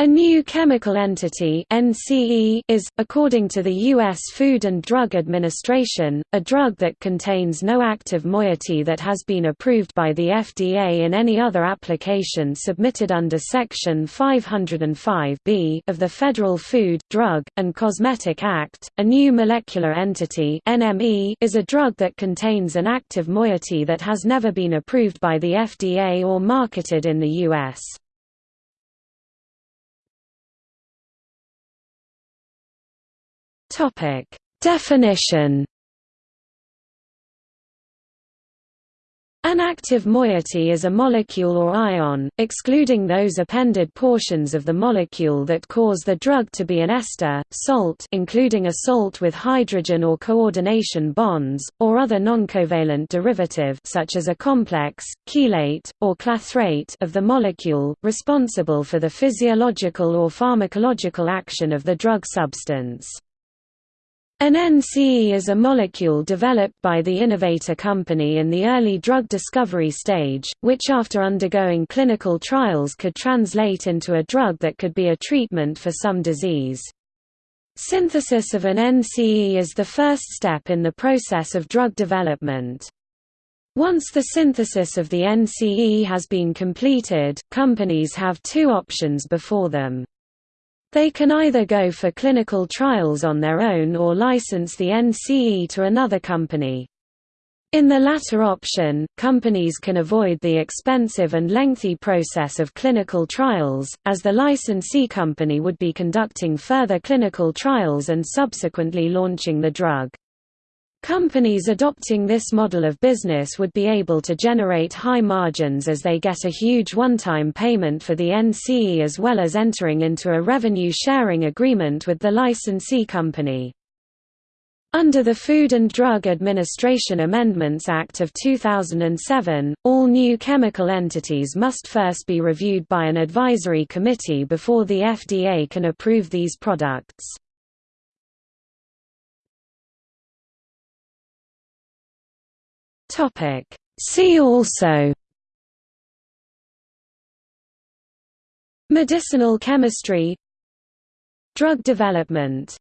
A new chemical entity NCE is, according to the U.S. Food and Drug Administration, a drug that contains no active moiety that has been approved by the FDA in any other application submitted under Section 505 of the Federal Food, Drug, and Cosmetic Act. A new molecular entity NME is a drug that contains an active moiety that has never been approved by the FDA or marketed in the U.S. Topic: Definition. An active moiety is a molecule or ion, excluding those appended portions of the molecule that cause the drug to be an ester, salt including a salt with hydrogen or coordination bonds, or other noncovalent derivative such as a complex, chelate, or clathrate of the molecule, responsible for the physiological or pharmacological action of the drug substance. An NCE is a molecule developed by the innovator company in the early drug discovery stage, which after undergoing clinical trials could translate into a drug that could be a treatment for some disease. Synthesis of an NCE is the first step in the process of drug development. Once the synthesis of the NCE has been completed, companies have two options before them. They can either go for clinical trials on their own or license the NCE to another company. In the latter option, companies can avoid the expensive and lengthy process of clinical trials, as the licensee company would be conducting further clinical trials and subsequently launching the drug. Companies adopting this model of business would be able to generate high margins as they get a huge one-time payment for the NCE as well as entering into a revenue-sharing agreement with the licensee company. Under the Food and Drug Administration Amendments Act of 2007, all new chemical entities must first be reviewed by an advisory committee before the FDA can approve these products. Topic. See also Medicinal chemistry Drug development